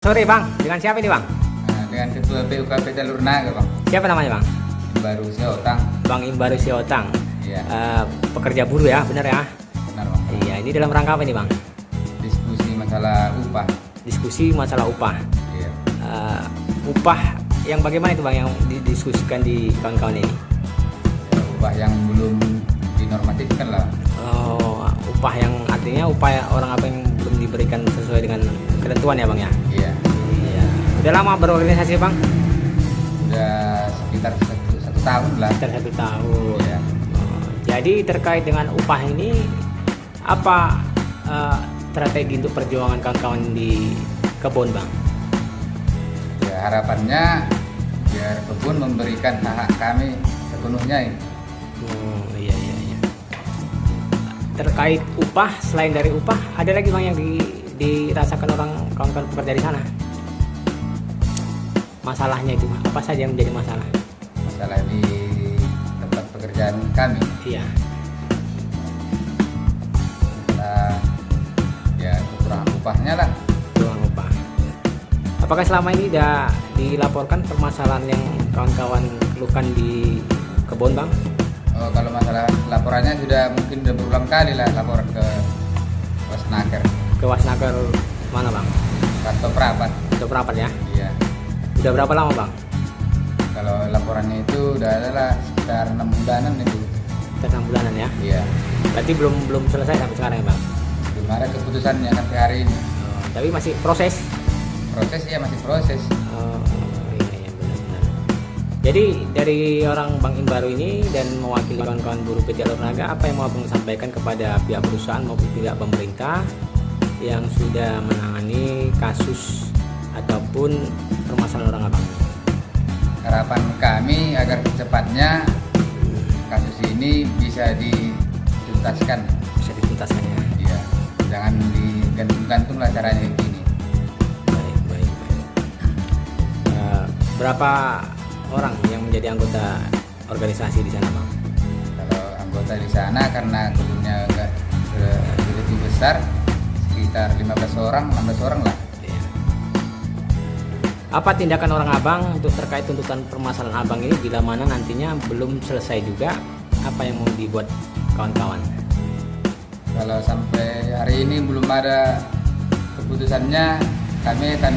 Sore bang, dengan siapa ini bang? Nah, dengan ketua PUKP Jalur Naga bang Siapa namanya bang? baru Seotang Bang Imbaru Siotang iya Eh, Pekerja buruh ya, bener ya? benar bang Iya, ini dalam rangka apa ini bang? diskusi masalah upah Diskusi masalah upah iya Eh, Upah yang bagaimana itu bang yang didiskusikan di kawan-kawan ini? Ya, upah yang belum dinormatifkan lah Oh, upah yang artinya upah orang apa yang belum diberikan sesuai dengan ketentuan ya bang ya? iya Iya. Udah lama berorganisasi bang? udah sekitar satu, satu tahun lah Sekitar satu tahun. iya Oh, Jadi terkait dengan upah ini apa eh, strategi untuk perjuangan kawan-kawan di kebun bang? ya harapannya biar kebun memberikan hak, -hak kami sepenuhnya ini. Terkait upah selain dari upah ada lagi bang yang di, dirasakan orang kawan-kawan pekerja di sana? Masalahnya itu apa saja yang menjadi masalah? masalah di tempat pekerjaan kami Iya. masalah ya kekurangan upahnya lah Ruang upah. Apakah selama ini sudah dilaporkan permasalahan yang kawan-kawan keluhkan di kebun bang? Oh, kalau masalah laporannya sudah mungkin sudah berulang kali lah laporan ke Wasnaker Ke Wasnaker mana bang? atau perapat. Udah berapa ya? Iya. Udah berapa lama bang? Kalau laporannya itu udah adalah sekitar enam bulanan itu. Sekitar enam bulanan ya. Iya. Berarti belum belum selesai sampai sekarang ya bang? Belum ada keputusannya sampai hari ini. Oh, tapi masih proses. Proses ya masih proses. Oh. Jadi dari orang Bang Imbaru ini dan mewakili kawan-kawan buruh PT Alur Naga, apa yang mau abang sampaikan kepada pihak perusahaan maupun pihak pemerintah yang sudah menangani kasus ataupun permasalahan orang abang? Harapan kami agar secepatnya kasus ini bisa dituntaskan. Bisa dituntaskan ya. Iya. Jangan digantung-gantung lah caranya begini. Baik baik baik. Eh, berapa orang yang menjadi anggota organisasi di sana bang? Kalau anggota di sana karena kebunnya enggak begitu besar, sekitar 15 orang, 16 orang lah. Iya. Apa tindakan orang abang untuk terkait tuntutan permasalahan abang ini bila mana nantinya belum selesai juga apa yang mau dibuat kawan-kawan? Kalau sampai hari ini belum ada keputusannya, kami akan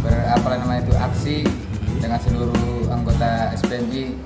ber, apa namanya itu aksi dengan seluruh anggota SPMI